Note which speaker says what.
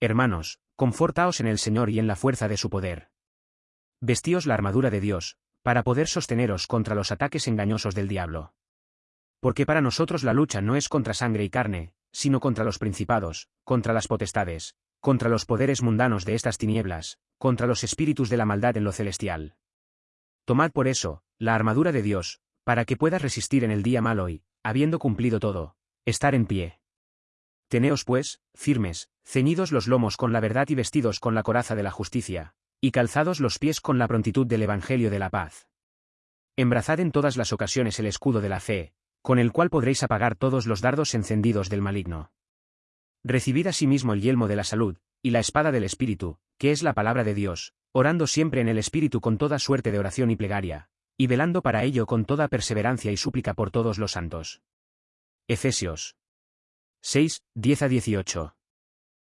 Speaker 1: Hermanos, confortaos en el Señor y en la fuerza de su poder. Vestíos la armadura de Dios, para poder sosteneros contra los ataques engañosos del diablo. Porque para nosotros la lucha no es contra sangre y carne, sino contra los principados, contra las potestades, contra los poderes mundanos de estas tinieblas, contra los espíritus de la maldad en lo celestial. Tomad por eso, la armadura de Dios, para que puedas resistir en el día malo y, habiendo cumplido todo, estar en pie. Teneos pues, firmes, ceñidos los lomos con la verdad y vestidos con la coraza de la justicia, y calzados los pies con la prontitud del Evangelio de la paz. Embrazad en todas las ocasiones el escudo de la fe, con el cual podréis apagar todos los dardos encendidos del maligno. Recibid asimismo el yelmo de la salud, y la espada del Espíritu, que es la palabra de Dios, orando siempre en el Espíritu con toda suerte de oración y plegaria, y velando para ello con toda perseverancia y súplica por todos los santos. Efesios 6, 10 a 18.